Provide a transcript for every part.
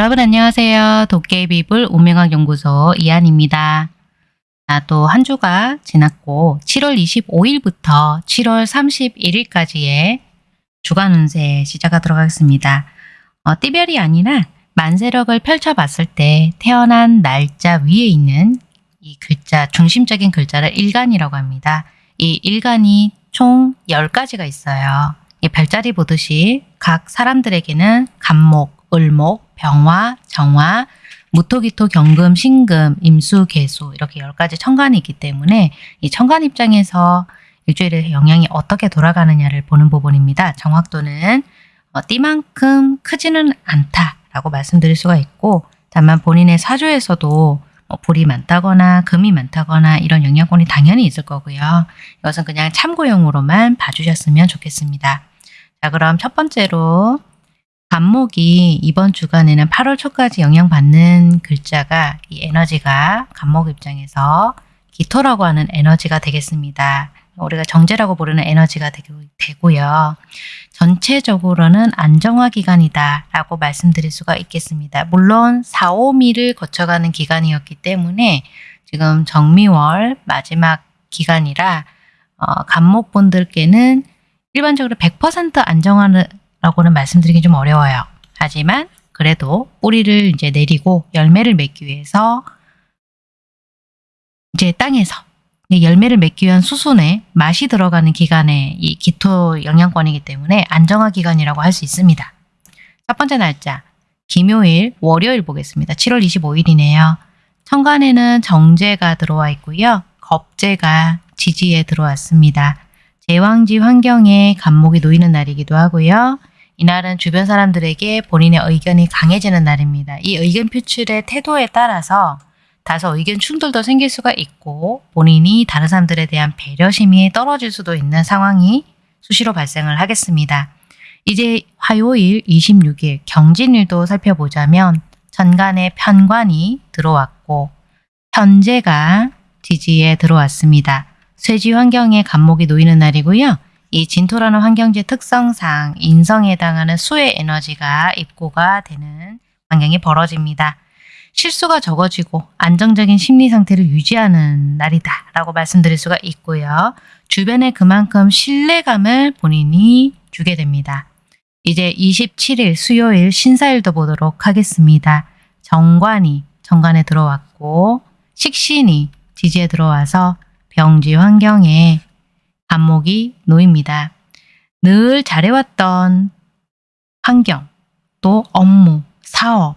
여러분 안녕하세요. 도깨비불 운명학 연구소 이한입니다. 아, 또 한 주가 지났고 7월 25일부터 7월 31일까지의 주간 운세 시작하도록 하겠습니다. 어, 띠별이 아니라 만세력을 펼쳐봤을 때 태어난 날짜 위에 있는 이 글자, 중심적인 글자를 일간이라고 합니다. 이 일간이 총 10가지가 있어요. 이 별자리 보듯이 각 사람들에게는 간목, 을목, 병화, 정화, 무토기토, 경금, 신금, 임수, 개수 이렇게 10가지 천간이 있기 때문에 이 천간 입장에서 일주일의 영향이 어떻게 돌아가느냐를 보는 부분입니다. 정확도는 어, 띠만큼 크지는 않다라고 말씀드릴 수가 있고 다만 본인의 사주에서도 뭐 불이 많다거나 금이 많다거나 이런 영향권이 당연히 있을 거고요. 이것은 그냥 참고용으로만 봐주셨으면 좋겠습니다. 자 그럼 첫 번째로 간목이 이번 주간에는 8월 초까지 영향받는 글자가 이 에너지가 간목 입장에서 기토라고 하는 에너지가 되겠습니다. 우리가 정제라고 부르는 에너지가 되고 요. 전체적으로는 안정화 기간이다 라고 말씀드릴 수가 있겠습니다. 물론 4, 5미를 거쳐가는 기간이었기 때문에 지금 정미월 마지막 기간이라 어, 간목분들께는 일반적으로 100% 안정화 라고는 말씀드리기 좀 어려워요. 하지만 그래도 뿌리를 이제 내리고 열매를 맺기 위해서 이제 땅에서 열매를 맺기 위한 수순에 맛이 들어가는 기간에 이 기토 영양권이기 때문에 안정화 기간이라고 할 수 있습니다. 첫 번째 날짜 김요일 월요일 보겠습니다. 7월 25일이네요. 천간에는 정제가 들어와 있고요. 겁제가 지지에 들어왔습니다. 제왕지 환경에 간목이 놓이는 날이기도 하고요. 이날은 주변 사람들에게 본인의 의견이 강해지는 날입니다. 이 의견 표출의 태도에 따라서 다소 의견 충돌도 생길 수가 있고 본인이 다른 사람들에 대한 배려심이 떨어질 수도 있는 상황이 수시로 발생을 하겠습니다. 이제 화요일 26일 경진일도 살펴보자면 전간에 편관이 들어왔고 현재가 지지에 들어왔습니다. 쇠지 환경에 간목이 놓이는 날이고요. 이 진토라는 환경지 특성상 인성에 해당하는 수의 에너지가 입고가 되는 환경이 벌어집니다. 실수가 적어지고 안정적인 심리 상태를 유지하는 날이다 라고 말씀드릴 수가 있고요. 주변에 그만큼 신뢰감을 본인이 주게 됩니다. 이제 27일 수요일 신사일도 보도록 하겠습니다. 정관이 정관에 들어왔고 식신이 지지에 들어와서 병지 환경에 안목이 놓입니다. 늘 잘해왔던 환경, 또 업무, 사업,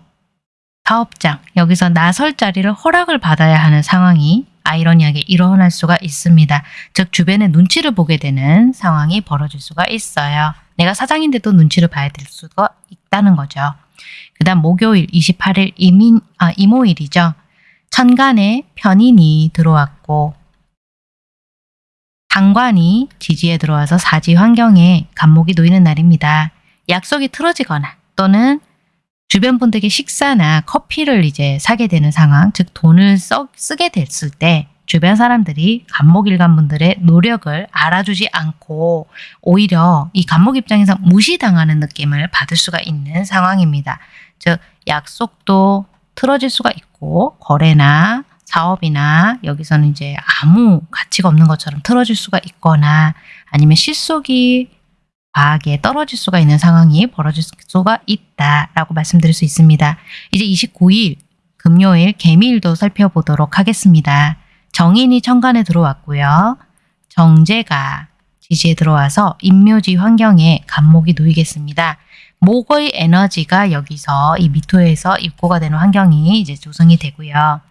사업장, 여기서 나설 자리를 허락을 받아야 하는 상황이 아이러니하게 일어날 수가 있습니다. 즉 주변의 눈치를 보게 되는 상황이 벌어질 수가 있어요. 내가 사장인데도 눈치를 봐야 될 수가 있다는 거죠. 그 다음 목요일 28일 이민, 아, 이모일이죠. 천간에 편인이 들어왔고 상관이 지지에 들어와서 사지 환경에 간목이 놓이는 날입니다. 약속이 틀어지거나 또는 주변 분들에게 식사나 커피를 이제 사게 되는 상황, 즉 돈을 써, 쓰게 됐을 때 주변 사람들이 간목일간 분들의 노력을 알아주지 않고 오히려 이 간목 입장에서 무시당하는 느낌을 받을 수가 있는 상황입니다. 즉 약속도 틀어질 수가 있고 거래나 사업이나 여기서는 이제 아무 가치가 없는 것처럼 틀어질 수가 있거나 아니면 실속이 과하게 떨어질 수가 있는 상황이 벌어질 수가 있다라고 말씀드릴 수 있습니다. 이제 29일 금요일 개미일도 살펴보도록 하겠습니다. 정인이 천간에 들어왔고요. 정제가 지지에 들어와서 인묘지 환경에 간목이 놓이겠습니다. 목의 에너지가 여기서 이 미토에서 입고가 되는 환경이 이제 조성이 되고요.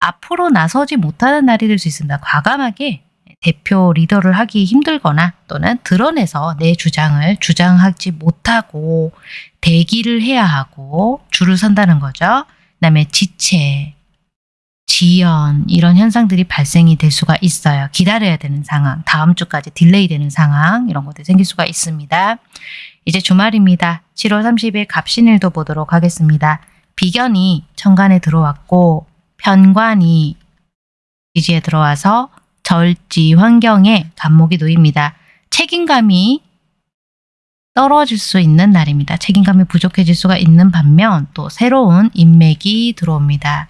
앞으로 나서지 못하는 날이 될 수 있습니다. 과감하게 대표 리더를 하기 힘들거나 또는 드러내서 내 주장을 주장하지 못하고 대기를 해야 하고 줄을 선다는 거죠. 그 다음에 지체, 지연 이런 현상들이 발생이 될 수가 있어요. 기다려야 되는 상황, 다음 주까지 delay 되는 상황 이런 것들이 생길 수가 있습니다. 이제 주말입니다. 7월 30일 갑신일도 보도록 하겠습니다. 비견이 천간에 들어왔고 편관이 지지에 들어와서 절지 환경에 갑목이 놓입니다. 책임감이 떨어질 수 있는 날입니다. 책임감이 부족해질 수가 있는 반면 또 새로운 인맥이 들어옵니다.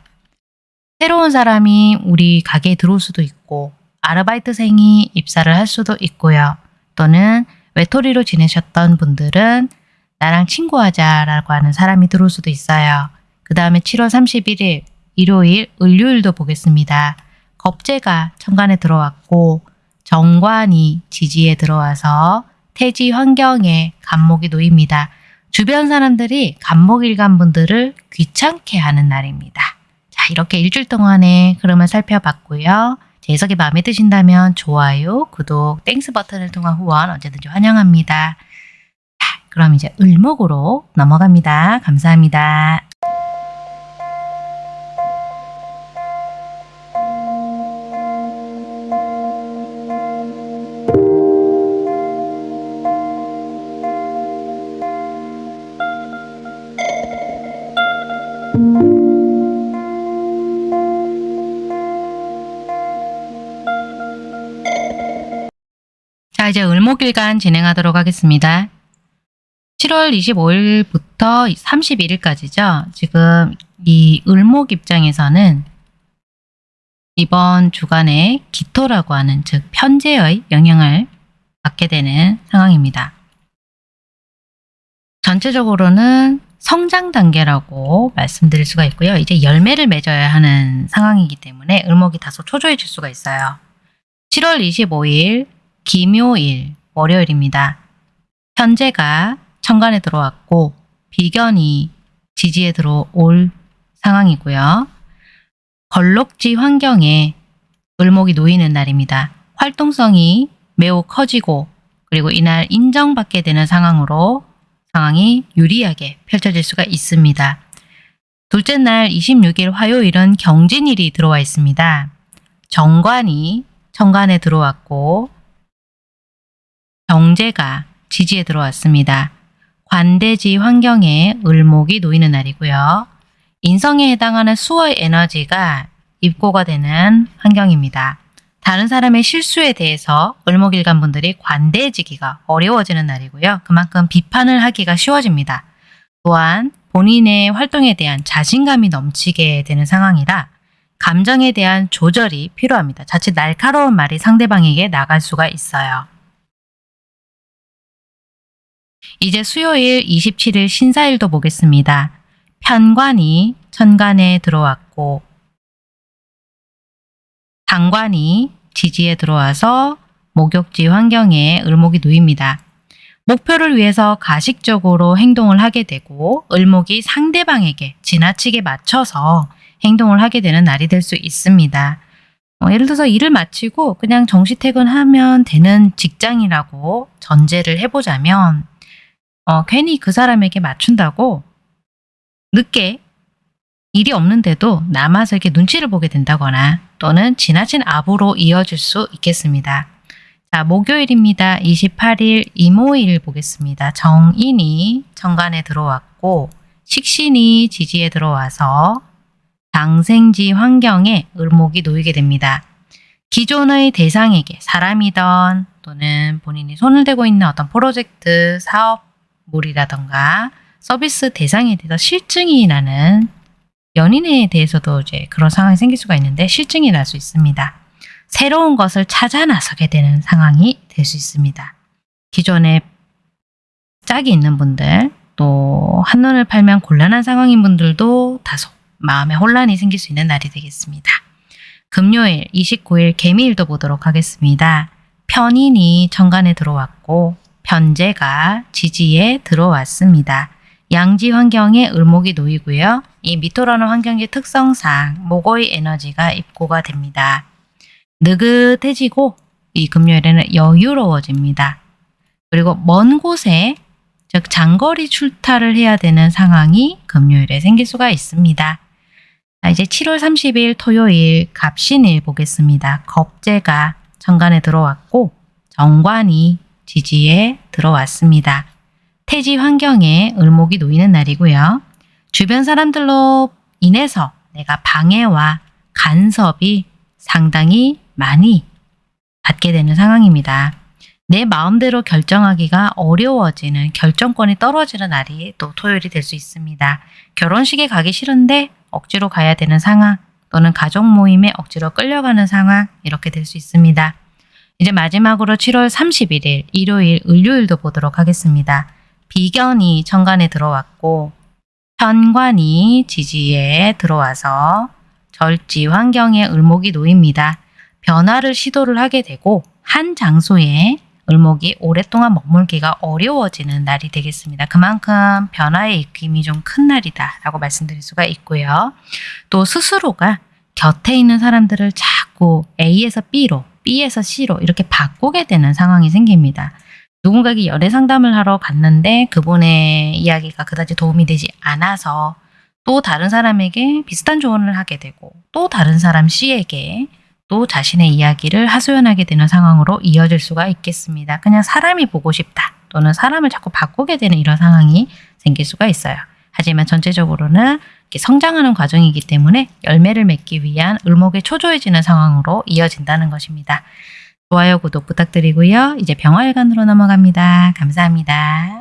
새로운 사람이 우리 가게에 들어올 수도 있고 아르바이트생이 입사를 할 수도 있고요. 또는 외톨이로 지내셨던 분들은 나랑 친구하자라고 하는 사람이 들어올 수도 있어요. 그 다음에 7월 31일 일요일 을요일도 보겠습니다. 겁재가 천간에 들어왔고 정관이 지지에 들어와서 태지 환경에 간목이 놓입니다. 주변 사람들이 간목일간 분들을 귀찮게 하는 날입니다. 자 이렇게 일주일 동안의 흐름을 살펴봤고요. 제 해석이 마음에 드신다면 좋아요, 구독, Thanks 버튼을 통한 후원 언제든지 환영합니다. 자, 그럼 이제 을목으로 넘어갑니다. 감사합니다. 목일간 진행하도록 하겠습니다. 7월 25일부터 31일까지죠. 지금 이 을목 입장에서는 이번 주간에 기토라고 하는 즉 편제의 영향을 받게 되는 상황입니다. 전체적으로는 성장 단계라고 말씀드릴 수가 있고요. 이제 열매를 맺어야 하는 상황이기 때문에 을목이 다소 초조해질 수가 있어요. 7월 25일 기묘일 월요일입니다. 현재가 천간에 들어왔고 비견이 지지에 들어올 상황이고요. 걸록지 환경에 을목이 놓이는 날입니다. 활동성이 매우 커지고 그리고 이날 인정받게 되는 상황으로 상황이 유리하게 펼쳐질 수가 있습니다. 둘째 날 26일 화요일은 경진일이 들어와 있습니다. 정관이 천간에 들어왔고 정제가 지지에 들어왔습니다. 관대지 환경에 을목이 놓이는 날이고요. 인성에 해당하는 수의 에너지가 입고가 되는 환경입니다. 다른 사람의 실수에 대해서 을목일간 분들이 관대해지기가 어려워지는 날이고요. 그만큼 비판을 하기가 쉬워집니다. 또한 본인의 활동에 대한 자신감이 넘치게 되는 상황이라 감정에 대한 조절이 필요합니다. 자칫 날카로운 말이 상대방에게 나갈 수가 있어요. 이제 수요일 27일 신사일도 보겠습니다. 편관이 천간에 들어왔고 당관이 지지에 들어와서 목욕지 환경에 을목이 놓입니다. 목표를 위해서 가식적으로 행동을 하게 되고 을목이 상대방에게 지나치게 맞춰서 행동을 하게 되는 날이 될 수 있습니다. 어, 예를 들어서 일을 마치고 그냥 정시 퇴근하면 되는 직장이라고 전제를 해보자면 어, 괜히 그 사람에게 맞춘다고 늦게 일이 없는데도 남아서 이렇게 눈치를 보게 된다거나 또는 지나친 아부로 이어질 수 있겠습니다. 자, 목요일입니다. 28일 이모일 보겠습니다. 정인이 정관에 들어왔고 식신이 지지에 들어와서 장생지 환경에 을목이 놓이게 됩니다. 기존의 대상에게 사람이던 또는 본인이 손을 대고 있는 어떤 프로젝트, 사업 물이라던가 서비스 대상에 대해서 실증이 나는 연인에 대해서도 이제 그런 상황이 생길 수가 있는데 실증이 날 수 있습니다. 새로운 것을 찾아 나서게 되는 상황이 될 수 있습니다. 기존에 짝이 있는 분들 또 한눈을 팔면 곤란한 상황인 분들도 다소 마음에 혼란이 생길 수 있는 날이 되겠습니다. 금요일 29일 개미일도 보도록 하겠습니다. 편인이 천간에 들어왔고 편제가 지지에 들어왔습니다. 양지 환경에 을목이 놓이고요. 이 미토라는 환경의 특성상 목의 에너지가 입고가 됩니다. 느긋해지고 이 금요일에는 여유로워집니다. 그리고 먼 곳에 즉 장거리 출타를 해야 되는 상황이 금요일에 생길 수가 있습니다. 자, 이제 7월 30일 토요일 갑신일 보겠습니다. 겁재가 정관에 들어왔고 정관이 지지에 들어왔습니다. 태지 환경에 을목이 놓이는 날이고요. 주변 사람들로 인해서 내가 방해와 간섭이 상당히 많이 받게 되는 상황입니다. 내 마음대로 결정하기가 어려워지는 결정권이 떨어지는 날이 또 토요일이 될 수 있습니다. 결혼식에 가기 싫은데 억지로 가야 되는 상황 또는 가족 모임에 억지로 끌려가는 상황 이렇게 될 수 있습니다. 이제 마지막으로 7월 31일 일요일 을요일도 보도록 하겠습니다. 비견이 천간에 들어왔고 편관이 지지에 들어와서 절지 환경에 을목이 놓입니다. 변화를 시도를 하게 되고 한 장소에 을목이 오랫동안 머물기가 어려워지는 날이 되겠습니다. 그만큼 변화의 입김이 좀 큰 날이다 라고 말씀드릴 수가 있고요. 또 스스로가 곁에 있는 사람들을 자꾸 A에서 B로 B에서 C로 이렇게 바꾸게 되는 상황이 생깁니다. 누군가에게 연애 상담을 하러 갔는데 그분의 이야기가 그다지 도움이 되지 않아서 또 다른 사람에게 비슷한 조언을 하게 되고 또 다른 사람 C에게 또 자신의 이야기를 하소연하게 되는 상황으로 이어질 수가 있겠습니다. 그냥 사람이 보고 싶다 또는 사람을 자꾸 바꾸게 되는 이런 상황이 생길 수가 있어요. 하지만 전체적으로는 성장하는 과정이기 때문에 열매를 맺기 위한 을목에 초조해지는 상황으로 이어진다는 것입니다. 좋아요, 구독 부탁드리고요. 이제 병화일간으로 넘어갑니다. 감사합니다.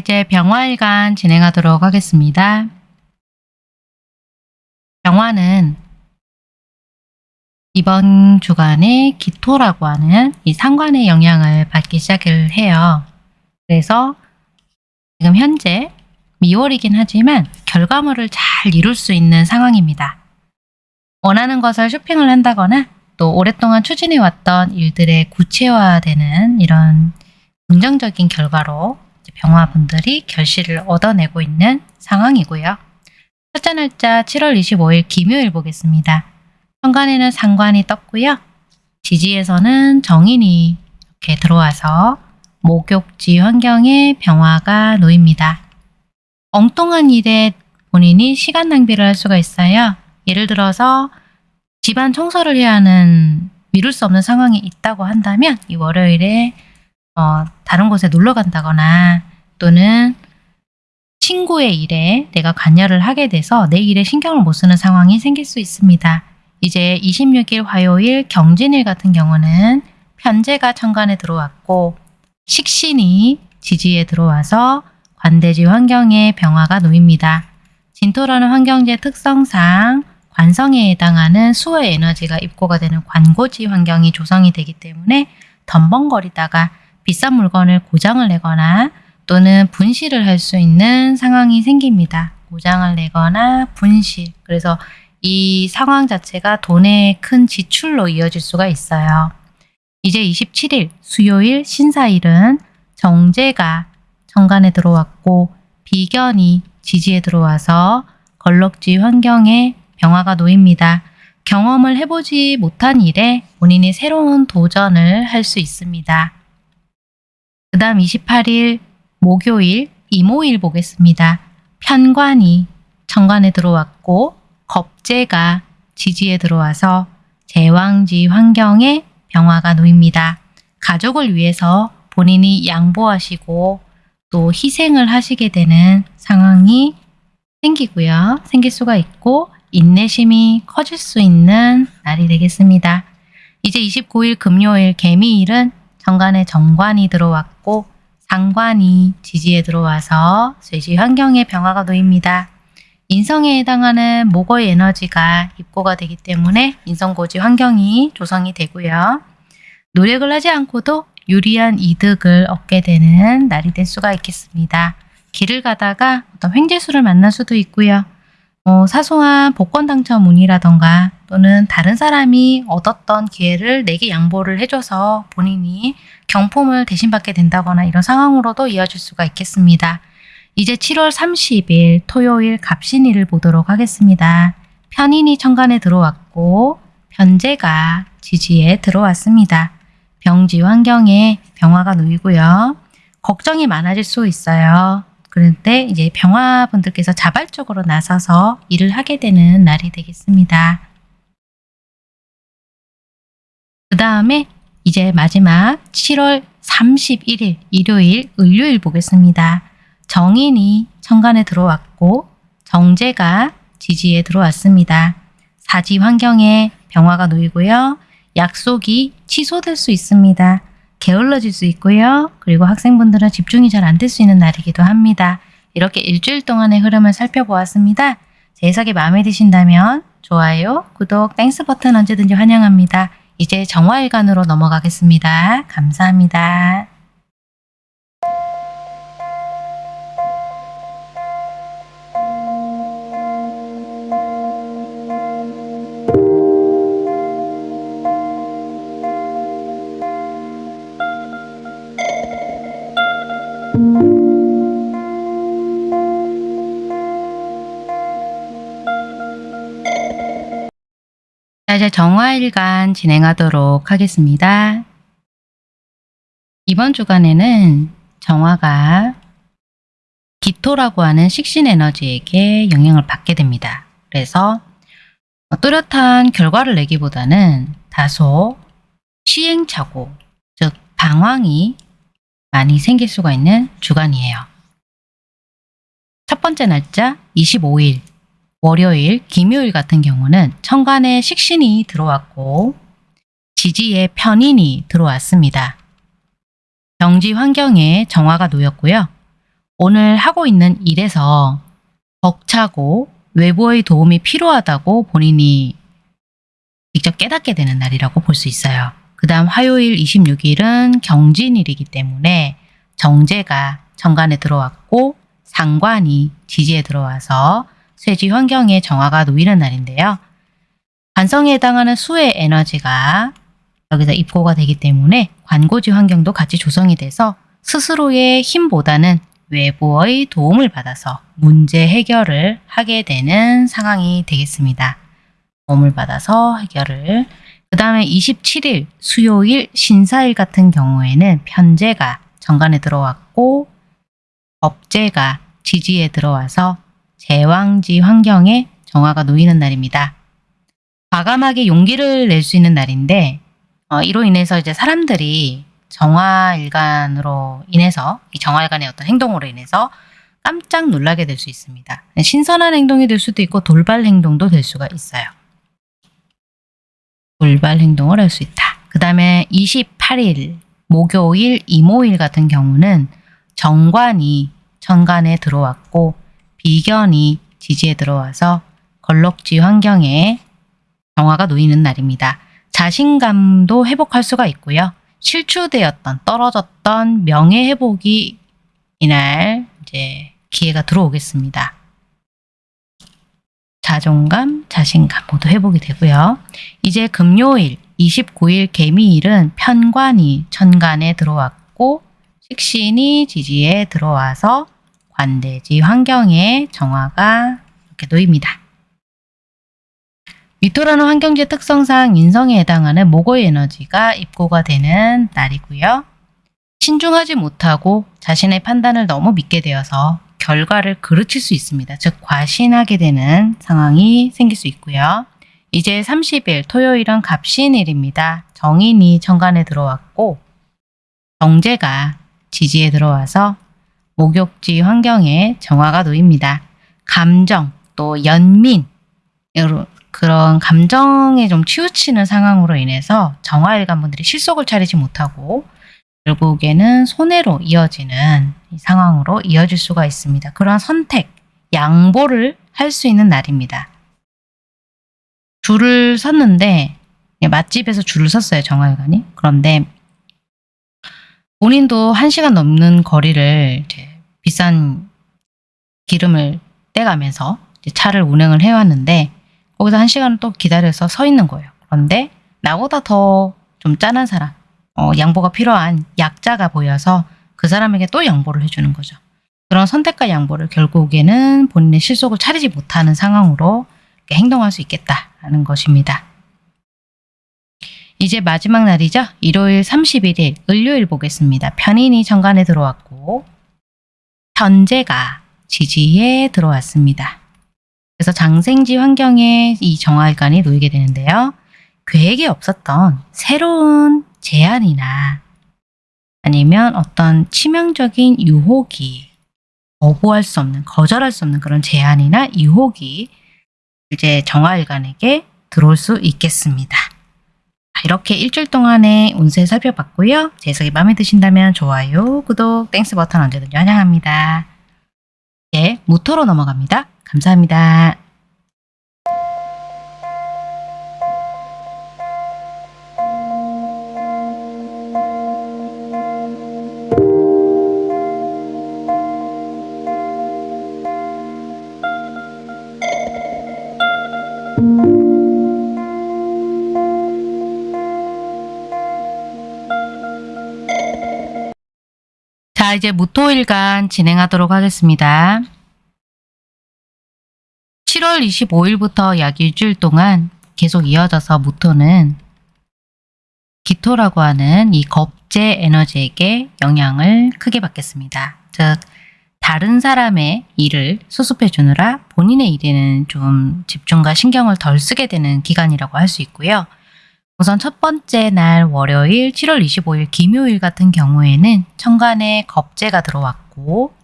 이제 병화일간 진행하도록 하겠습니다. 병화는 이번 주간에 기토라고 하는 이 상관의 영향을 받기 시작을 해요. 그래서 지금 현재 미월이긴 하지만 결과물을 잘 이룰 수 있는 상황입니다. 원하는 것을 쇼핑을 한다거나 또 오랫동안 추진해왔던 일들의 구체화되는 이런 긍정적인 결과로 병화분들이 결실을 얻어내고 있는 상황이고요. 첫째 날짜 7월 25일 김요일 보겠습니다. 현관에는 상관이 떴고요. 지지에서는 정인이 이렇게 들어와서 목욕지 환경에 병화가 놓입니다. 엉뚱한 일에 본인이 시간 낭비를 할 수가 있어요. 예를 들어서 집안 청소를 해야 하는 미룰 수 없는 상황이 있다고 한다면 이 월요일에 어, 다른 곳에 놀러 간다거나 또는 친구의 일에 내가 관여를 하게 돼서 내 일에 신경을 못 쓰는 상황이 생길 수 있습니다. 이제 26일 화요일 경진일 같은 경우는 편제가 천간에 들어왔고 식신이 지지에 들어와서 관대지 환경에 병화가 놓입니다. 진토라는 환경지의 특성상 관성에 해당하는 수의 에너지가 입고가 되는 관고지 환경이 조성이 되기 때문에 덤벙거리다가 비싼 물건을 고장을 내거나 또는 분실을 할 수 있는 상황이 생깁니다. 고장을 내거나 분실. 그래서 이 상황 자체가 돈의 큰 지출로 이어질 수가 있어요. 이제 27일 수요일 신사일은 정제가 정관에 들어왔고 비견이 지지에 들어와서 걸럭지 환경에 병화가 놓입니다. 경험을 해보지 못한 일에 본인이 새로운 도전을 할 수 있습니다. 그 다음 28일 목요일 이모일 보겠습니다. 편관이 천관에 들어왔고 겁재가 지지에 들어와서 제왕지 환경에 병화가 놓입니다. 가족을 위해서 본인이 양보하시고 또 희생을 하시게 되는 상황이 생기고요. 생길 수가 있고 인내심이 커질 수 있는 날이 되겠습니다. 이제 29일 금요일 개미일은 정관에 정관이 들어왔고 상관이 지지에 들어와서 쇠지 환경에 병화가 놓입니다. 인성에 해당하는 목의 에너지가 입고가 되기 때문에 인성고지 환경이 조성이 되고요. 노력을 하지 않고도 유리한 이득을 얻게 되는 날이 될 수가 있겠습니다. 길을 가다가 어떤 횡재수를 만날 수도 있고요. 어, 사소한 복권 당첨 운이라던가 또는 다른 사람이 얻었던 기회를 내게 양보를 해줘서 본인이 경품을 대신 받게 된다거나 이런 상황으로도 이어질 수가 있겠습니다. 이제 7월 30일 토요일 갑신일을 보도록 하겠습니다. 편인이 천간에 들어왔고 편제가 지지에 들어왔습니다. 병지 환경에 병화가 놓이고요. 걱정이 많아질 수 있어요. 그런데 이제 병화분들께서 자발적으로 나서서 일을 하게 되는 날이 되겠습니다. 다음에 이제 마지막 7월 31일 일요일 을요일 보겠습니다. 정인이 천간에 들어왔고 정제가 지지에 들어왔습니다. 사지 환경에 병화가 놓이고요. 약속이 취소될 수 있습니다. 게을러질 수 있고요. 그리고 학생분들은 집중이 잘 안 될 수 있는 날이기도 합니다. 이렇게 일주일 동안의 흐름을 살펴보았습니다. 제 해석이 마음에 드신다면 좋아요, 구독, Thanks 버튼 언제든지 환영합니다. 이제 정화일간으로 넘어가겠습니다. 감사합니다. 이제 정화일간 진행하도록 하겠습니다. 이번 주간에는 정화가 기토라고 하는 식신 에너지에게 영향을 받게 됩니다. 그래서 뚜렷한 결과를 내기보다는 다소 시행착오, 즉 방황이 많이 생길 수가 있는 주간이에요. 첫 번째 날짜 25일 월요일, 김요일 같은 경우는 천간에 식신이 들어왔고 지지에 편인이 들어왔습니다. 정지 환경에 정화가 놓였고요. 오늘 하고 있는 일에서 벅차고 외부의 도움이 필요하다고 본인이 직접 깨닫게 되는 날이라고 볼 수 있어요. 그 다음 화요일 26일은 경진일이기 때문에 정제가 정관에 들어왔고 상관이 지지에 들어와서 쇠지 환경에 정화가 놓이는 날인데요. 관성에 해당하는 수의 에너지가 여기서 입고가 되기 때문에 관고지 환경도 같이 조성이 돼서 스스로의 힘보다는 외부의 도움을 받아서 문제 해결을 하게 되는 상황이 되겠습니다. 도움을 받아서 해결을 그 다음에 27일 수요일 신사일 같은 경우에는 편제가 정관에 들어왔고 법제가 지지에 들어와서 제왕지 환경에 정화가 놓이는 날입니다. 과감하게 용기를 낼 수 있는 날인데 어, 이로 인해서 이제 사람들이 정화일간으로 인해서 이 정화일간의 어떤 행동으로 인해서 깜짝 놀라게 될 수 있습니다. 신선한 행동이 될 수도 있고 돌발 행동도 될 수가 있어요. 돌발 행동을 할 수 있다. 그 다음에 28일 목요일 이모일 같은 경우는 정관이 천간에 들어왔고 비견이 지지에 들어와서 걸럭지 환경에 정화가 놓이는 날입니다. 자신감도 회복할 수가 있고요. 실추되었던 떨어졌던 명예 회복이 이날 이제 기회가 들어오겠습니다. 자존감, 자신감 모두 회복이 되고요. 이제 금요일 29일 개미일은 편관이 천간에 들어왔고 식신이 지지에 들어와서 관대지 환경에 정화가 이렇게 놓입니다. 위토라는 환경지 특성상 인성에 해당하는 목의 에너지가 입고가 되는 날이고요. 신중하지 못하고 자신의 판단을 너무 믿게 되어서 결과를 그르칠 수 있습니다. 즉 과신하게 되는 상황이 생길 수 있고요. 이제 30일 토요일은 갑신일입니다. 정인이 천간에 들어왔고 정제가 지지에 들어와서 목욕지 환경에 정화가 놓입니다. 감정 또 연민 그런 감정에 좀 치우치는 상황으로 인해서 정화일관 분들이 실속을 차리지 못하고 결국에는 손해로 이어지는 상황으로 이어질 수가 있습니다. 그러한 선택, 양보를 할 수 있는 날입니다. 줄을 섰는데 맛집에서 줄을 섰어요. 정화일관이. 그런데 본인도 1시간 넘는 거리를 비싼 기름을 떼가면서 차를 운행을 해왔는데 거기서 1시간을 또 기다려서 서 있는 거예요. 그런데 나보다 더 좀 짠한 사람, 어, 양보가 필요한 약자가 보여서 그 사람에게 또 양보를 해주는 거죠. 그런 선택과 양보를 결국에는 본인의 실속을 차리지 못하는 상황으로 행동할 수 있겠다라는 것입니다. 이제 마지막 날이죠. 일요일 31일, 을요일 보겠습니다. 편인이 정관에 들어왔고 편제가 지지에 들어왔습니다. 그래서 장생지 환경에 이 정화일간이 놓이게 되는데요. 계획에 없었던 새로운 제안이나 아니면 어떤 치명적인 유혹이 거부할 수 없는, 거절할 수 없는 그런 제안이나 유혹이 이제 정화일간에게 들어올 수 있겠습니다. 자, 이렇게 일주일 동안의 운세 살펴봤고요. 제 해석이 마음에 드신다면 좋아요, 구독, Thanks 버튼 언제든지 환영합니다. 이제 무토로 넘어갑니다. 감사합니다. 자, 이제 무토일간 진행하도록 하겠습니다. 7월 25일부터 약 일주일 동안 계속 이어져서 무토는 기토라고 하는 이 겁제 에너지에게 영향을 크게 받겠습니다. 즉, 다른 사람의 일을 수습해 주느라 본인의 일에는 좀 집중과 신경을 덜 쓰게 되는 기간이라고 할 수 있고요. 우선 첫 번째 날 월요일 7월 25일 김요일 같은 경우에는 천간에 겁재가 들어왔고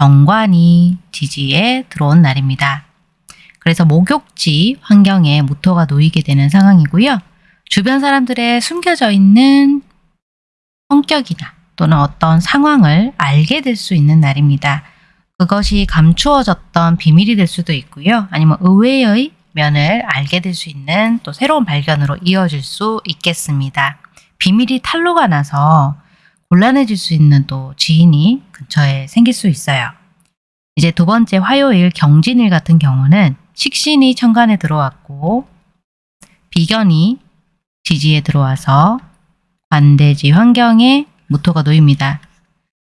정관이 지지에 들어온 날입니다. 그래서 목욕지 환경에 무토가 놓이게 되는 상황이고요. 주변 사람들의 숨겨져 있는 성격이나 또는 어떤 상황을 알게 될 수 있는 날입니다. 그것이 감추어졌던 비밀이 될 수도 있고요. 아니면 의외의 면을 알게 될 수 있는 또 새로운 발견으로 이어질 수 있겠습니다. 비밀이 탄로가 나서 곤란해질 수 있는 또 지인이 근처에 생길 수 있어요. 이제 두 번째 화요일 경진일 같은 경우는 식신이 천간에 들어왔고 비견이 지지에 들어와서 관대지 환경에 무토가 놓입니다.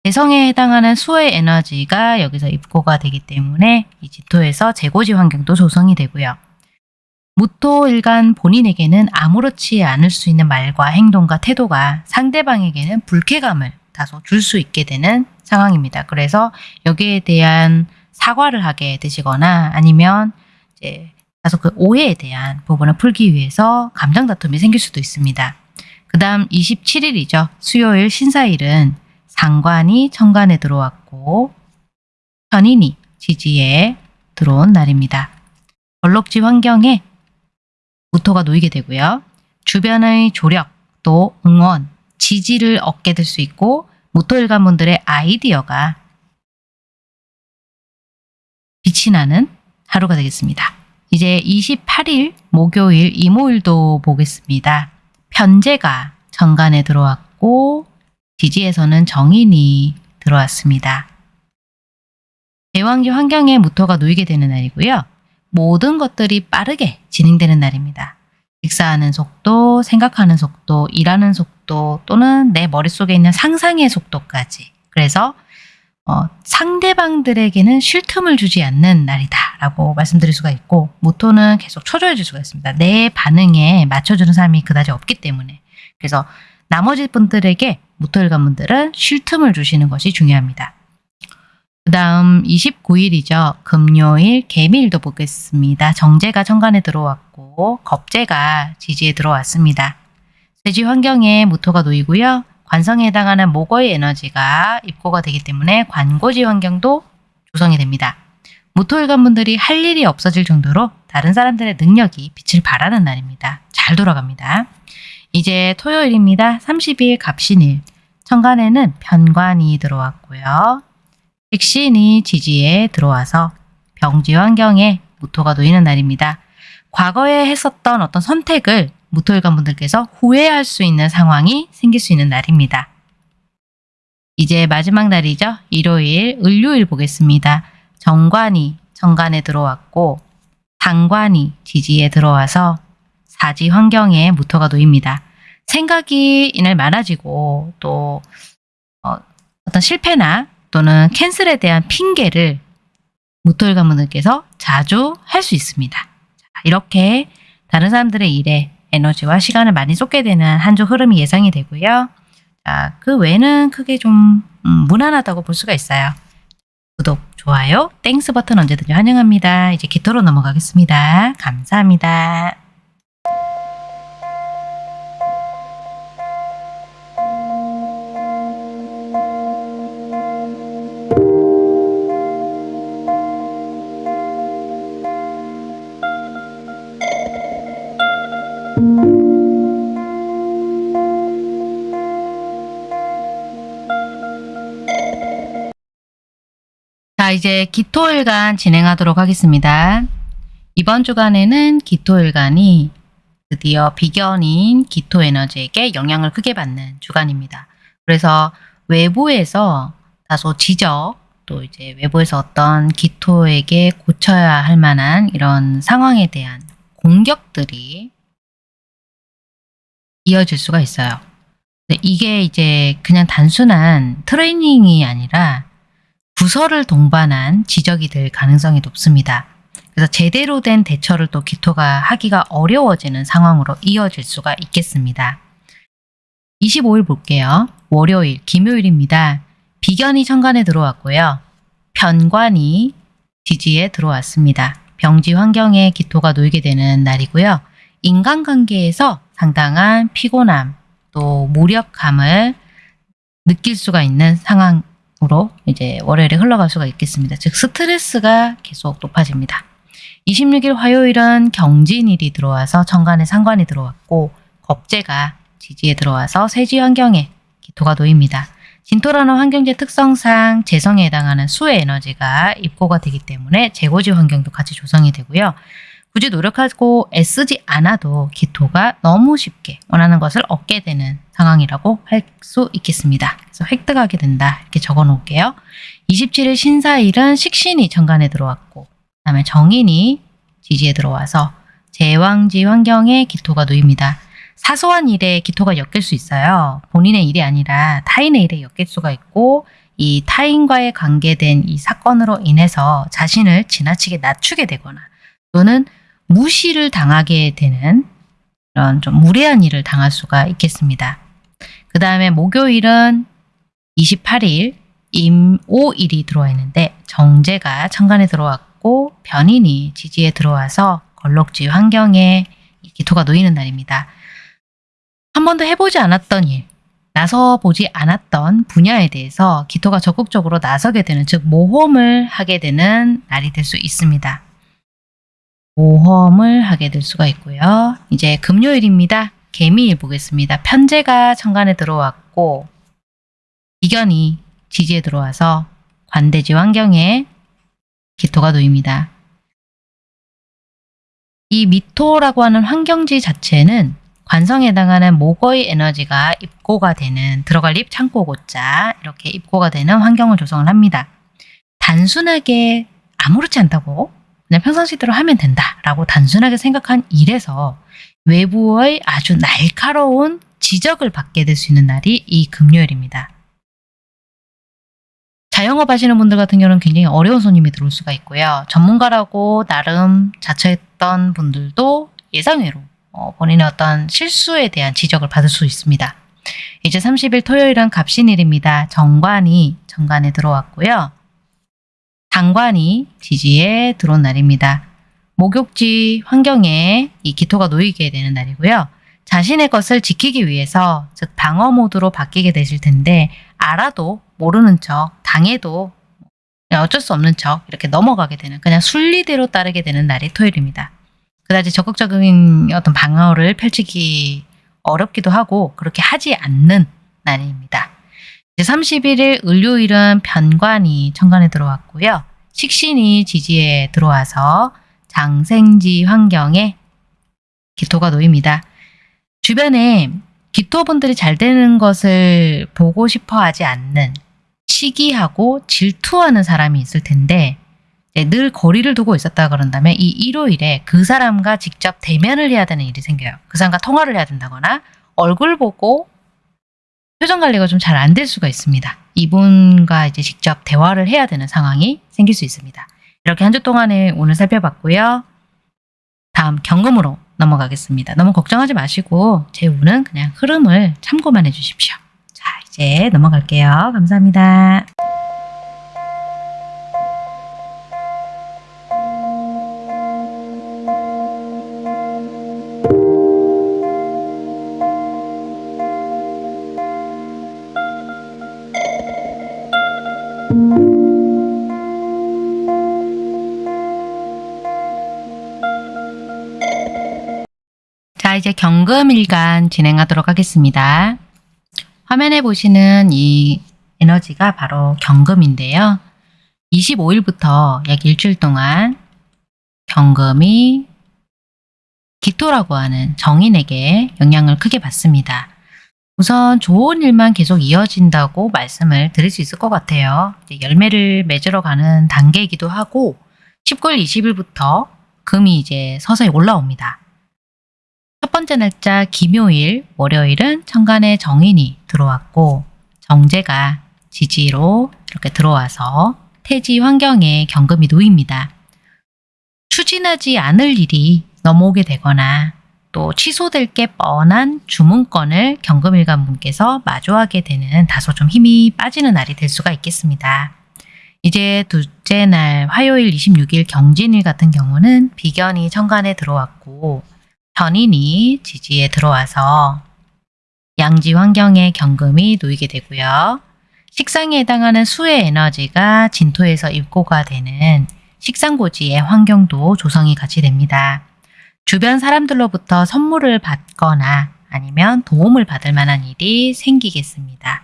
대성에 해당하는 수의 에너지가 여기서 입고가 되기 때문에 이 지토에서 재고지 환경도 조성이 되고요. 무토일간 본인에게는 아무렇지 않을 수 있는 말과 행동과 태도가 상대방에게는 불쾌감을 다소 줄 수 있게 되는 상황입니다. 그래서 여기에 대한 사과를 하게 되시거나 아니면 이제 다소 그 오해에 대한 부분을 풀기 위해서 감정 다툼이 생길 수도 있습니다. 그 다음 27일이죠. 수요일 신사일은 상관이 천간에 들어왔고 편인이 지지에 들어온 날입니다. 벌록지 환경에 무토가 놓이게 되고요. 주변의 조력, 또 응원, 지지를 얻게 될 수 있고 무토일관분들의 아이디어가 빛이 나는 하루가 되겠습니다. 이제 28일 목요일 이모일도 보겠습니다. 편제가 정간에 들어왔고 지지에서는 정인이 들어왔습니다. 대왕지 환경에 무토가 놓이게 되는 날이고요. 모든 것들이 빠르게 진행되는 날입니다. 식사하는 속도, 생각하는 속도, 일하는 속도 또는 내 머릿속에 있는 상상의 속도까지. 그래서 어, 상대방들에게는 쉴 틈을 주지 않는 날이다 라고 말씀드릴 수가 있고 모토는 계속 초조해 질 수가 있습니다. 내 반응에 맞춰주는 사람이 그다지 없기 때문에 그래서 나머지 분들에게 모토일관 분들은 쉴 틈을 주시는 것이 중요합니다. 그 다음 29일이죠. 금요일 개미일도 보겠습니다. 정제가 천간에 들어왔고 겁제가 지지에 들어왔습니다. 세지 환경에 무토가 놓이고요. 관성에 해당하는 목어의 에너지가 입고가 되기 때문에 관고지 환경도 조성이 됩니다. 무토일관 분들이 할 일이 없어질 정도로 다른 사람들의 능력이 빛을 발하는 날입니다. 잘 돌아갑니다. 이제 토요일입니다. 30일 갑신일. 천간에는 편관이 들어왔고요. 식신이 지지에 들어와서 병지 환경에 무토가 놓이는 날입니다. 과거에 했었던 어떤 선택을 무토일관 분들께서 후회할 수 있는 상황이 생길 수 있는 날입니다. 이제 마지막 날이죠. 일요일, 을요일 보겠습니다. 정관이 정관에 들어왔고 상관이 지지에 들어와서 사지 환경에 무토가 놓입니다. 생각이 이날 많아지고 또 어, 어떤 실패나 또는 캔슬에 대한 핑계를 무토일간 분들께서 자주 할 수 있습니다. 자, 이렇게 다른 사람들의 일에 에너지와 시간을 많이 쏟게 되는 한 주 흐름이 예상이 되고요. 자, 그 외에는 크게 좀 음, 무난하다고 볼 수가 있어요. 구독, 좋아요, Thanks 버튼 언제든지 환영합니다. 이제 기토로 넘어가겠습니다. 감사합니다. 이제 기토일간 진행하도록 하겠습니다. 이번 주간에는 기토일간이 드디어 비견인 기토에너지에게 영향을 크게 받는 주간입니다. 그래서 외부에서 다소 지적, 또 이제 외부에서 어떤 기토에게 고쳐야 할 만한 이런 상황에 대한 공격들이 이어질 수가 있어요. 이게 이제 그냥 단순한 트레이닝이 아니라 부서를 동반한 지적이 될 가능성이 높습니다. 그래서 제대로 된 대처를 또 기토가 하기가 어려워지는 상황으로 이어질 수가 있겠습니다. 25일 볼게요. 월요일, 김요일입니다. 비견이 천간에 들어왔고요. 편관이 지지에 들어왔습니다. 병지 환경에 기토가 놓이게 되는 날이고요. 인간관계에서 상당한 피곤함, 또 무력감을 느낄 수가 있는 상황 으로 이제 월요일에 흘러갈 수가 있겠습니다. 즉 스트레스가 계속 높아집니다. 26일 화요일은 경진일이 들어와서 천간에 상관이 들어왔고 겁재가 지지에 들어와서 세지 환경에 기토가 놓입니다. 진토라는 환경지 특성상 재성에 해당하는 수의 에너지가 입고가 되기 때문에 재고지 환경도 같이 조성이 되고요. 굳이 노력하고 애쓰지 않아도 기토가 너무 쉽게 원하는 것을 얻게 되는 상황이라고 할 수 있겠습니다. 그래서 획득하게 된다 이렇게 적어 놓을게요. 27일 신사일은 식신이 정관에 들어왔고 그 다음에 정인이 지지에 들어와서 제왕지 환경에 기토가 놓입니다. 사소한 일에 기토가 엮일 수 있어요. 본인의 일이 아니라 타인의 일에 엮일 수가 있고 이 타인과의 관계된 이 사건으로 인해서 자신을 지나치게 낮추게 되거나 또는 무시를 당하게 되는 그런 좀 무례한 일을 당할 수가 있겠습니다. 그 다음에 목요일은 28일 임오일이 들어와 있는데 정제가 천간에 들어왔고 변인이 지지에 들어와서 걸럭지 환경에 기토가 놓이는 날입니다. 한 번도 해보지 않았던 일, 나서 보지 않았던 분야에 대해서 기토가 적극적으로 나서게 되는 즉 모험을 하게 되는 날이 될 수 있습니다. 모험을 하게 될 수가 있고요. 이제 금요일입니다. 개미일 보겠습니다. 편제가 천간에 들어왔고 비견이 지지에 들어와서 관대지 환경에 기토가 놓입니다. 이 미토라고 하는 환경지 자체는 관성에 해당하는 목의 에너지가 입고가 되는 들어갈 입 창고 고자 이렇게 입고가 되는 환경을 조성을 합니다. 단순하게 아무렇지 않다고 그냥 평상시대로 하면 된다라고 단순하게 생각한 일에서 외부의 아주 날카로운 지적을 받게 될 수 있는 날이 이 금요일입니다. 자영업 하시는 분들 같은 경우는 굉장히 어려운 손님이 들어올 수가 있고요. 전문가라고 나름 자처했던 분들도 예상외로 어, 본인의 어떤 실수에 대한 지적을 받을 수 있습니다. 이제 30일 토요일은 갑신일입니다. 정관이 정관에 들어왔고요. 상관이 지지에 들어온 날입니다. 목욕지 환경에 이 기토가 놓이게 되는 날이고요. 자신의 것을 지키기 위해서 즉 방어 모드로 바뀌게 되실 텐데 알아도 모르는 척 당해도 어쩔 수 없는 척 이렇게 넘어가게 되는 그냥 순리대로 따르게 되는 날이 토요일입니다. 그다지 적극적인 어떤 방어를 펼치기 어렵기도 하고 그렇게 하지 않는 날입니다. 31일 을요일은 변관이 천간에 들어왔고요. 식신이 지지에 들어와서 장생지 환경에 기토가 놓입니다. 주변에 기토분들이 잘 되는 것을 보고 싶어 하지 않는 시기하고 질투하는 사람이 있을 텐데 늘 거리를 두고 있었다 그런다면 이 일요일에 그 사람과 직접 대면을 해야 되는 일이 생겨요. 그 사람과 통화를 해야 된다거나 얼굴 보고 표정 관리가 좀 잘 안 될 수가 있습니다. 이분과 이제 직접 대화를 해야 되는 상황이 생길 수 있습니다. 이렇게 한 주 동안에 오늘 살펴봤고요. 다음 경금으로 넘어가겠습니다. 너무 걱정하지 마시고 제 운은 그냥 흐름을 참고만 해주십시오. 자 이제 넘어갈게요. 감사합니다. 이제 경금일간 진행하도록 하겠습니다. 화면에 보시는 이 에너지가 바로 경금인데요. 25일부터 약 일주일 동안 경금이 기토라고 하는 정인에게 영향을 크게 받습니다. 우선 좋은 일만 계속 이어진다고 말씀을 드릴 수 있을 것 같아요. 열매를 맺으러 가는 단계이기도 하고 19일 20일부터 금이 이제 서서히 올라옵니다. 첫 번째 날짜 김요일, 월요일은 천간에 정인이 들어왔고 정제가 지지로 이렇게 들어와서 태지 환경에 경금이 놓입니다. 추진하지 않을 일이 넘어오게 되거나 또 취소될 게 뻔한 주문건을 경금일간 분께서 마주하게 되는 다소 좀 힘이 빠지는 날이 될 수가 있겠습니다. 이제 둘째 날 화요일 26일 경진일 같은 경우는 비견이 천간에 들어왔고 편인이 지지에 들어와서 양지 환경에 경금이 놓이게 되고요. 식상에 해당하는 수의 에너지가 진토에서 입고가 되는 식상고지의 환경도 조성이 같이 됩니다. 주변 사람들로부터 선물을 받거나 아니면 도움을 받을 만한 일이 생기겠습니다.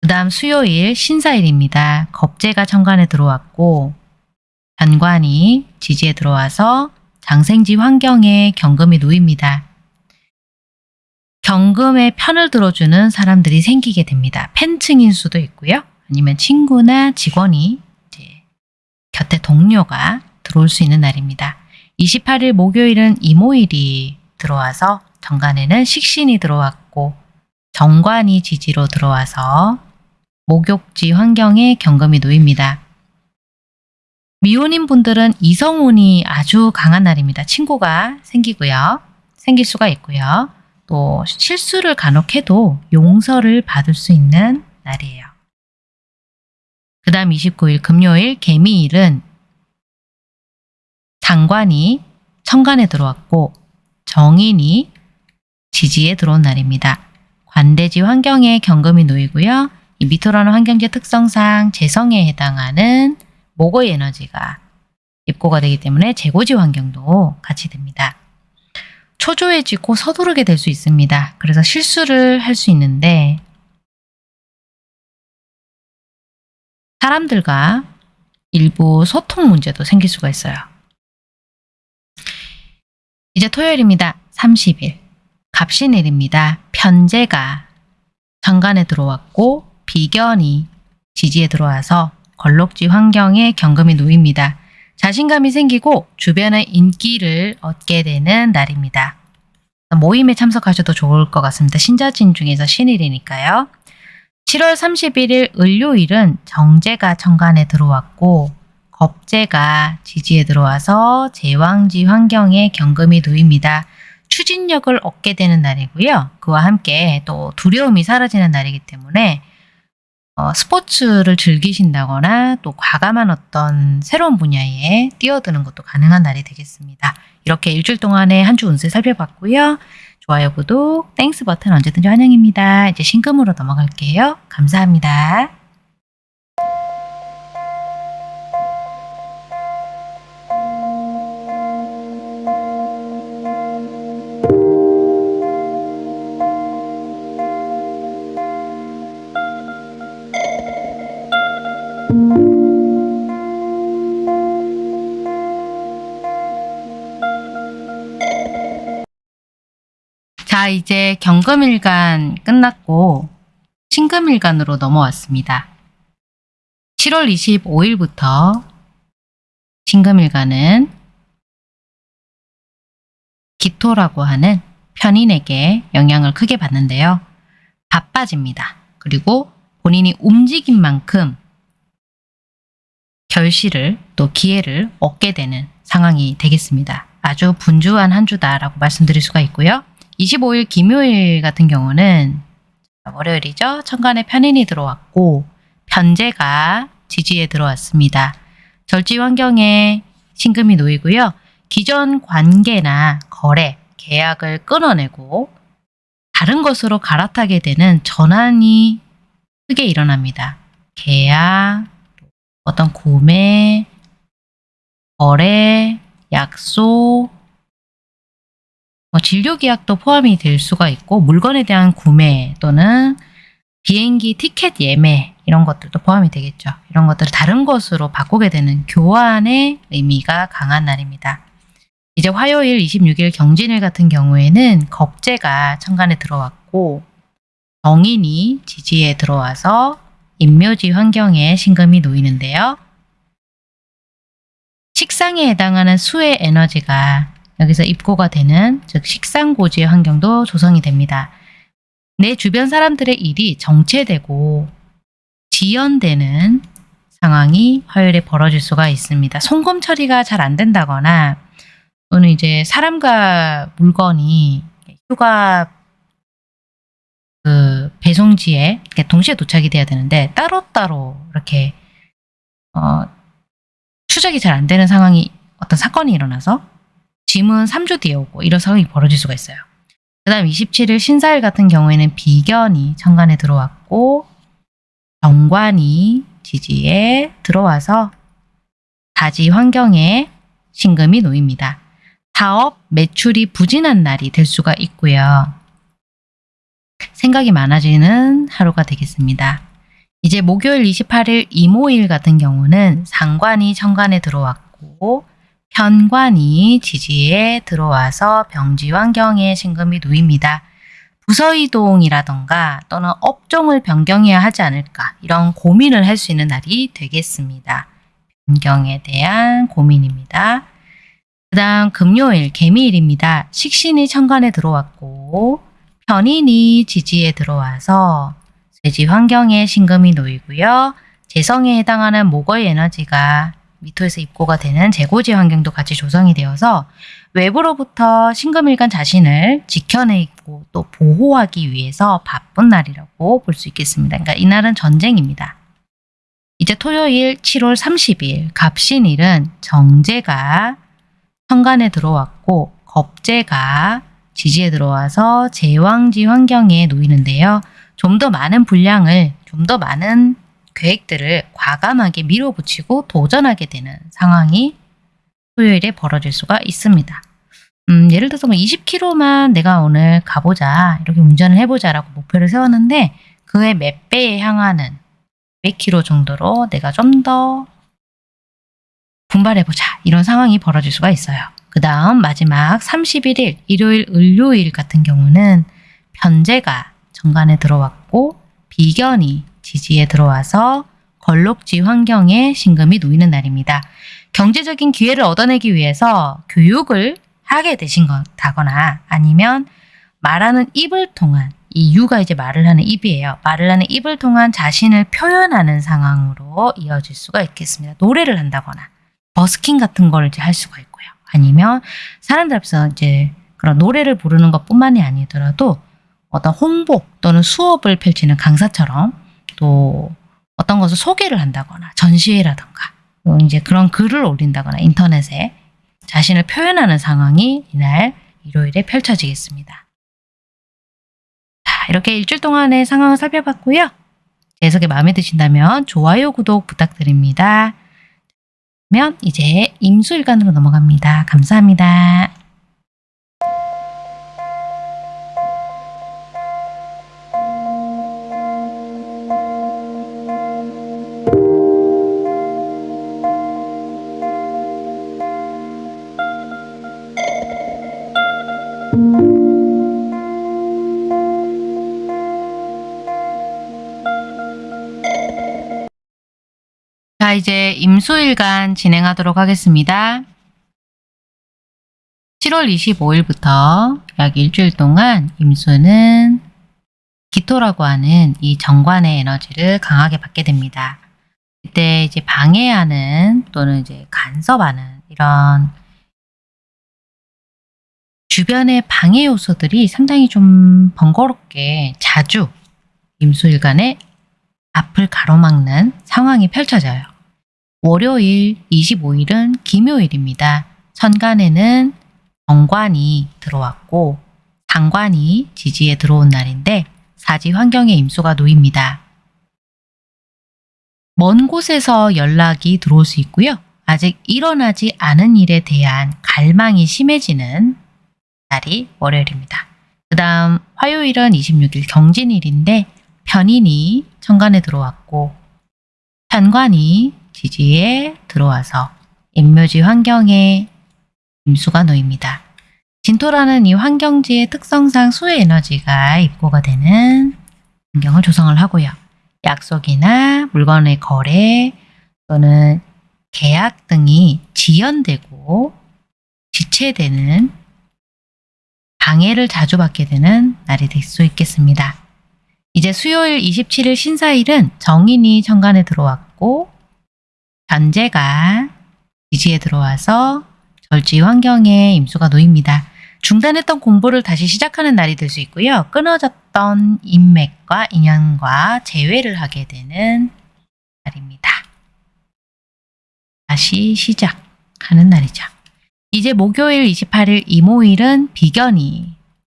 그 다음 수요일 신사일입니다. 겁재가 천간에 들어왔고 변관이 지지에 들어와서 장생지 환경에 경금이 놓입니다. 경금의 편을 들어주는 사람들이 생기게 됩니다. 팬층인 수도 있고요. 아니면 친구나 직원이 이제 곁에 동료가 들어올 수 있는 날입니다. 28일 목요일은 이모일이 들어와서 정관에는 식신이 들어왔고 정관이 지지로 들어와서 목욕지 환경에 경금이 놓입니다. 미혼인 분들은 이성운이 아주 강한 날입니다. 친구가 생기고요. 생길 수가 있고요. 또 실수를 간혹 해도 용서를 받을 수 있는 날이에요. 그 다음 29일 금요일 개미일은 장관이 천간에 들어왔고 정인이 지지에 들어온 날입니다. 관대지 환경에 경금이 놓이고요. 이 미토라는 환경지 특성상 재성에 해당하는 목의 에너지가 입고가 되기 때문에 재고지 환경도 같이 됩니다. 초조해지고 서두르게 될 수 있습니다. 그래서 실수를 할 수 있는데 사람들과 일부 소통 문제도 생길 수가 있어요. 이제 토요일입니다. 30일. 갑신일입니다. 편제가 정관에 들어왔고 비견이 지지에 들어와서 걸록지 환경에 경금이 놓입니다. 자신감이 생기고 주변의 인기를 얻게 되는 날입니다. 모임에 참석하셔도 좋을 것 같습니다. 신자진 중에서 신일이니까요. 7월 31일 을요일은 정제가 천간에 들어왔고 겁재가 지지에 들어와서 제왕지 환경에 경금이 놓입니다. 추진력을 얻게 되는 날이고요. 그와 함께 또 두려움이 사라지는 날이기 때문에 어, 스포츠를 즐기신다거나 또 과감한 어떤 새로운 분야에 뛰어드는 것도 가능한 날이 되겠습니다. 이렇게 일주일 동안의 한 주 운세 살펴봤고요. 좋아요, 구독, Thanks 버튼 언제든지 환영입니다. 이제 신금으로 넘어갈게요. 감사합니다. 이제 경금일간 끝났고 신금일간으로 넘어왔습니다. 7월 25일부터 신금일간은 기토라고 하는 편인에게 영향을 크게 받는데요. 바빠집니다. 그리고 본인이 움직인 만큼 결실을 또 기회를 얻게 되는 상황이 되겠습니다. 아주 분주한 한 주다라고 말씀드릴 수가 있고요. 25일 김요일 같은 경우는 월요일이죠. 천간에 편인이 들어왔고 편제가 지지에 들어왔습니다. 절지 환경에 신금이 놓이고요. 기존 관계나 거래, 계약을 끊어내고 다른 것으로 갈아타게 되는 전환이 크게 일어납니다. 계약, 어떤 구매, 거래, 약속, 뭐 진료 계약도 포함이 될 수가 있고 물건에 대한 구매 또는 비행기 티켓 예매 이런 것들도 포함이 되겠죠. 이런 것들을 다른 것으로 바꾸게 되는 교환의 의미가 강한 날입니다. 이제 화요일 26일 경진일 같은 경우에는 겁재가 천간에 들어왔고 정인이 지지에 들어와서 인묘지 환경에 신금이 놓이는데요. 식상에 해당하는 수의 에너지가 여기서 입고가 되는 즉 식상고지의 환경도 조성이 됩니다. 내 주변 사람들의 일이 정체되고 지연되는 상황이 화요일에 벌어질 수가 있습니다. 송금 처리가 잘 안 된다거나 또는 이제 사람과 물건이 휴가 그 배송지에 동시에 도착이 돼야 되는데 따로따로 이렇게 어, 추적이 잘 안 되는 상황이 어떤 사건이 일어나서 짐은 3주 뒤에 오고 이런 상황이 벌어질 수가 있어요. 그 다음 27일 신사일 같은 경우에는 비견이 천간에 들어왔고 정관이 지지에 들어와서 다지 환경에 신금이 놓입니다. 사업, 매출이 부진한 날이 될 수가 있고요. 생각이 많아지는 하루가 되겠습니다. 이제 목요일 28일 이모일 같은 경우는 상관이 천간에 들어왔고 편관이 지지에 들어와서 병지 환경에 신금이 놓입니다. 부서 이동이라던가 또는 업종을 변경해야 하지 않을까 이런 고민을 할 수 있는 날이 되겠습니다. 변경에 대한 고민입니다. 그 다음 금요일 개미일입니다. 식신이 천간에 들어왔고 편인이 지지에 들어와서 쇠지 환경에 신금이 놓이고요. 재성에 해당하는 목의 에너지가 미토에서 입고가 되는 재고지 환경도 같이 조성이 되어서 외부로부터 신금일간 자신을 지켜내고 또 보호하기 위해서 바쁜 날이라고 볼 수 있겠습니다. 그러니까 이날은 전쟁입니다. 이제 토요일 7월 30일 갑신일은 정제가 천간에 들어왔고 겁제가 지지에 들어와서 제왕지 환경에 놓이는데요. 좀 더 많은 분량을 좀 더 많은 계획들을 과감하게 밀어붙이고 도전하게 되는 상황이 토요일에 벌어질 수가 있습니다. 음, 예를 들어서 뭐 20km만 내가 오늘 가보자 이렇게 운전을 해보자 라고 목표를 세웠는데 그의 몇 배에 향하는 몇 킬로 정도로 내가 좀 더 분발해보자 이런 상황이 벌어질 수가 있어요. 그 다음 마지막 31일 일요일 을요일 같은 경우는 편제가 정관에 들어왔고 비견이 지지에 들어와서 걸록지 환경에 신금이 놓이는 날입니다. 경제적인 기회를 얻어내기 위해서 교육을 하게 되신 거다거나 아니면 말하는 입을 통한 이 유가 이제 말을 하는 입이에요. 말을 하는 입을 통한 자신을 표현하는 상황으로 이어질 수가 있겠습니다. 노래를 한다거나 버스킹 같은 걸 이제 할 수가 있고요. 아니면 사람들 앞에서 이제 그런 노래를 부르는 것뿐만이 아니더라도 어떤 홍보 또는 수업을 펼치는 강사처럼 또 어떤 것을 소개를 한다거나 전시회라든가 또 이제 그런 글을 올린다거나 인터넷에 자신을 표현하는 상황이 이날 일요일에 펼쳐지겠습니다. 자, 이렇게 일주일 동안의 상황을 살펴봤고요. 제 해석이 마음에 드신다면 좋아요, 구독 부탁드립니다. 그러면 이제 임수일간으로 넘어갑니다. 감사합니다. 이제 임수일간 진행하도록 하겠습니다. 7월 25일부터 약 일주일 동안 임수는 기토라고 하는 이 정관의 에너지를 강하게 받게 됩니다. 이때 이제 방해하는 또는 이제 간섭하는 이런 주변의 방해 요소들이 상당히 좀 번거롭게 자주 임수일간의 앞을 가로막는 상황이 펼쳐져요. 월요일 25일은 김요일입니다. 천간에는 정관이 들어왔고 상관이 지지에 들어온 날인데 사지 환경에 임수가 놓입니다. 먼 곳에서 연락이 들어올 수 있고요. 아직 일어나지 않은 일에 대한 갈망이 심해지는 날이 월요일입니다. 그 다음 화요일은 26일 경진일인데 편인이 천간에 들어왔고 편관이 지지에 들어와서 임묘지 환경에 임수가 놓입니다. 진토라는 이 환경지의 특성상 수의 에너지가 입고가 되는 환경을 조성을 하고요. 약속이나 물건의 거래 또는 계약 등이 지연되고 지체되는 방해를 자주 받게 되는 날이 될 수 있겠습니다. 이제 수요일 27일 신사일은 정인이 천간에 들어왔고 변제가 지지에 들어와서 절지 환경에 임수가 놓입니다. 중단했던 공부를 다시 시작하는 날이 될 수 있고요. 끊어졌던 인맥과 인연과 재회를 하게 되는 날입니다. 다시 시작하는 날이죠. 이제 목요일 28일 이모일은 비견이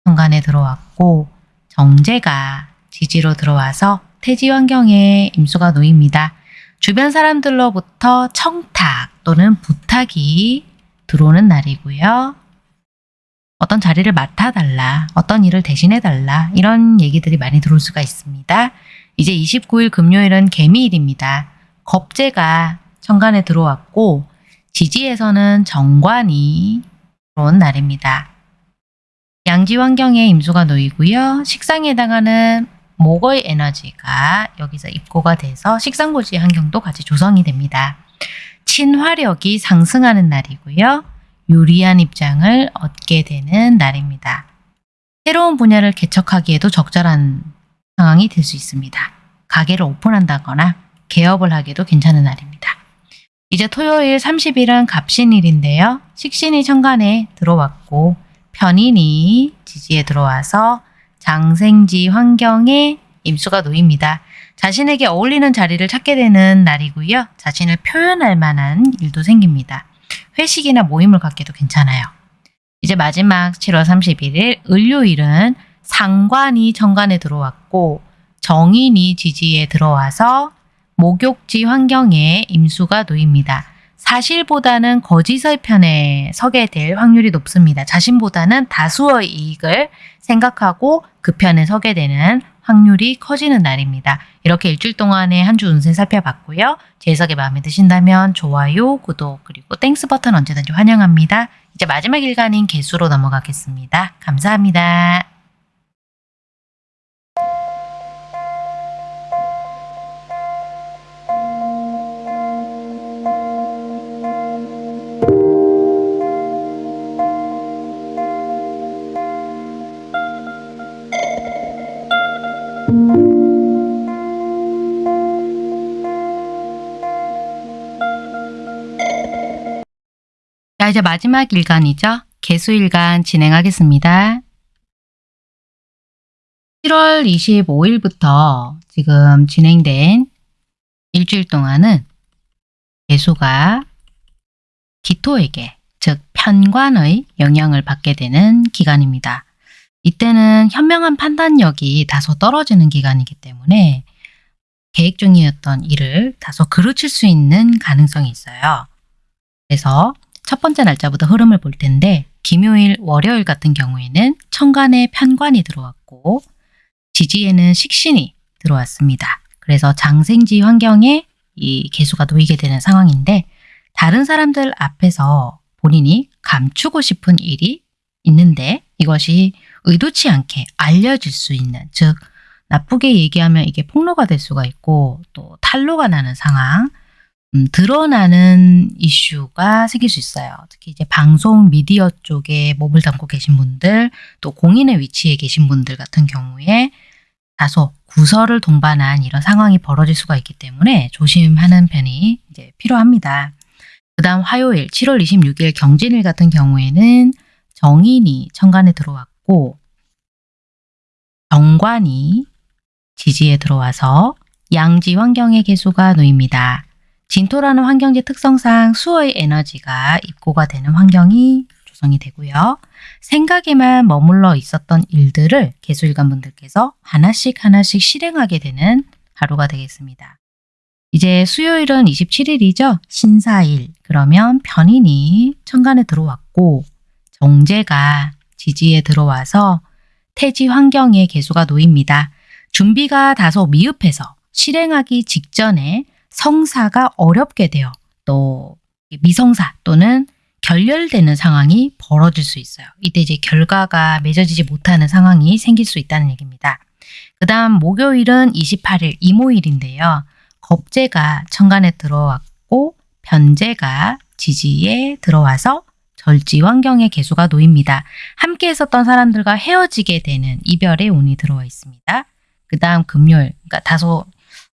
현관에 들어왔고 정제가 지지로 들어와서 태지 환경에 임수가 놓입니다. 주변 사람들로부터 청탁 또는 부탁이 들어오는 날이고요. 어떤 자리를 맡아달라, 어떤 일을 대신해달라 이런 얘기들이 많이 들어올 수가 있습니다. 이제 29일 금요일은 개미일입니다. 겁재가 천간에 들어왔고 지지에서는 정관이 들어온 날입니다. 양지 환경에 임수가 놓이고요. 식상에 해당하는 목의 에너지가 여기서 입고가 돼서 식상고지 환경도 같이 조성이 됩니다. 친화력이 상승하는 날이고요. 유리한 입장을 얻게 되는 날입니다. 새로운 분야를 개척하기에도 적절한 상황이 될 수 있습니다. 가게를 오픈한다거나 개업을 하기도 괜찮은 날입니다. 이제 토요일 30일은 갑신일인데요. 식신이 천간에 들어왔고 편인이 지지에 들어와서 장생지 환경에 임수가 놓입니다. 자신에게 어울리는 자리를 찾게 되는 날이고요. 자신을 표현할 만한 일도 생깁니다. 회식이나 모임을 갖기도 괜찮아요. 이제 마지막 7월 31일 일요일은 상관이 정관에 들어왔고 정인이 지지에 들어와서 목욕지 환경에 임수가 놓입니다. 사실보다는 거짓의 편에 서게 될 확률이 높습니다. 자신보다는 다수의 이익을 생각하고 그 편에 서게 되는 확률이 커지는 날입니다. 이렇게 일주일 동안의 한 주 운세 살펴봤고요. 제 해석이 마음에 드신다면 좋아요, 구독, 그리고 Thanks 버튼 언제든지 환영합니다. 이제 마지막 일간인 개수로 넘어가겠습니다. 감사합니다. 이제 마지막 일간이죠. 개수일간 진행하겠습니다. 7월 25일부터 지금 진행된 일주일 동안은 개수가 기토에게, 즉 편관의 영향을 받게 되는 기간입니다. 이때는 현명한 판단력이 다소 떨어지는 기간이기 때문에 계획 중이었던 일을 다소 그르칠 수 있는 가능성이 있어요. 그래서 첫 번째 날짜부터 흐름을 볼 텐데 김요일, 월요일 같은 경우에는 천간에 편관이 들어왔고 지지에는 식신이 들어왔습니다. 그래서 장생지 환경에 이 개수가 놓이게 되는 상황인데 다른 사람들 앞에서 본인이 감추고 싶은 일이 있는데 이것이 의도치 않게 알려질 수 있는 즉 나쁘게 얘기하면 이게 폭로가 될 수가 있고 또 탄로가 나는 상황 음, 드러나는 이슈가 생길 수 있어요. 특히 이제 방송 미디어 쪽에 몸을 담고 계신 분들 또 공인의 위치에 계신 분들 같은 경우에 다소 구설을 동반한 이런 상황이 벌어질 수가 있기 때문에 조심하는 편이 이제 필요합니다. 그 다음 화요일 7월 26일 경진일 같은 경우에는 정인이 천간에 들어왔고 정관이 지지에 들어와서 양지 환경의 개수가 놓입니다. 진토라는 환경지 특성상 수의 에너지가 입고가 되는 환경이 조성이 되고요. 생각에만 머물러 있었던 일들을 개수일관 분들께서 하나씩 하나씩 실행하게 되는 하루가 되겠습니다. 이제 수요일은 27일이죠. 신사일. 그러면 편인이 천간에 들어왔고 정제가 지지에 들어와서 태지 환경의 개수가 놓입니다. 준비가 다소 미흡해서 실행하기 직전에 성사가 어렵게 되어 또 미성사 또는 결렬되는 상황이 벌어질 수 있어요. 이때 이제 결과가 맺어지지 못하는 상황이 생길 수 있다는 얘기입니다. 그 다음 목요일은 28일 이모일인데요. 겁재가 천간에 들어왔고 변재가 지지에 들어와서 절지 환경의 개수가 놓입니다. 함께 했었던 사람들과 헤어지게 되는 이별의 운이 들어와 있습니다. 그 다음 금요일, 그러니까 다소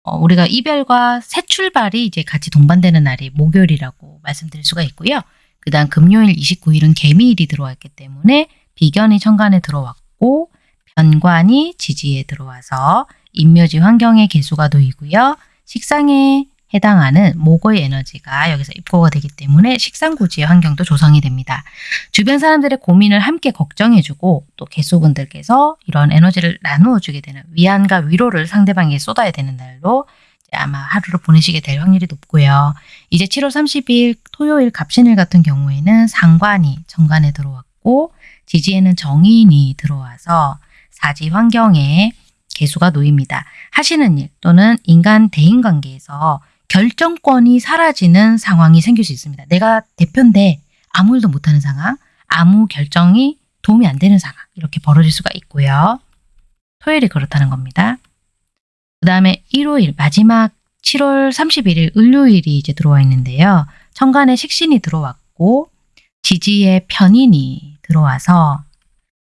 어, 우리가 이별과 새 출발이 이제 같이 동반되는 날이 목요일이라고 말씀드릴 수가 있고요. 그 다음 금요일 29일은 개미일이 들어왔기 때문에 비견이 천간에 들어왔고 변관이 지지에 들어와서 인묘지 환경의 개수가 놓이고요. 식상에 해당하는 목의 에너지가 여기서 입고가 되기 때문에 식상구지의 환경도 조성이 됩니다. 주변 사람들의 고민을 함께 걱정해주고 또 개수분들께서 이런 에너지를 나누어주게 되는 위안과 위로를 상대방에게 쏟아야 되는 날로 아마 하루를 보내시게 될 확률이 높고요. 이제 7월 30일 토요일 갑신일 같은 경우에는 상관이 정관에 들어왔고 지지에는 정인이 들어와서 사지 환경에 개수가 놓입니다. 하시는 일 또는 인간 대인 관계에서 결정권이 사라지는 상황이 생길 수 있습니다. 내가 대표인데 아무 일도 못하는 상황, 아무 결정이 도움이 안 되는 상황 이렇게 벌어질 수가 있고요. 토요일이 그렇다는 겁니다. 그 다음에 일요일 마지막 7월 31일 을요일이 이제 들어와 있는데요. 천간에 식신이 들어왔고 지지에 편인이 들어와서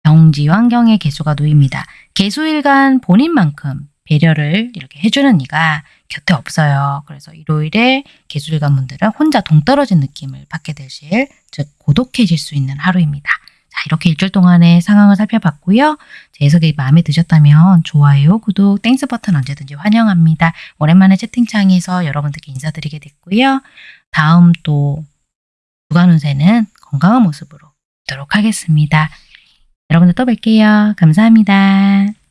병지 환경에 계수가 놓입니다. 계수일간 본인만큼 배려를 이렇게 해주는 이가 곁에 없어요. 그래서 일요일에 계수일간 분들은 혼자 동떨어진 느낌을 받게 되실, 즉 고독해질 수 있는 하루입니다. 자, 이렇게 일주일 동안의 상황을 살펴봤고요. 제 해석이 마음에 드셨다면 좋아요, 구독, Thanks 버튼 언제든지 환영합니다. 오랜만에 채팅창에서 여러분들께 인사드리게 됐고요. 다음 또 주간 운세는 건강한 모습으로 뵙도록 하겠습니다. 여러분들 또 뵐게요. 감사합니다.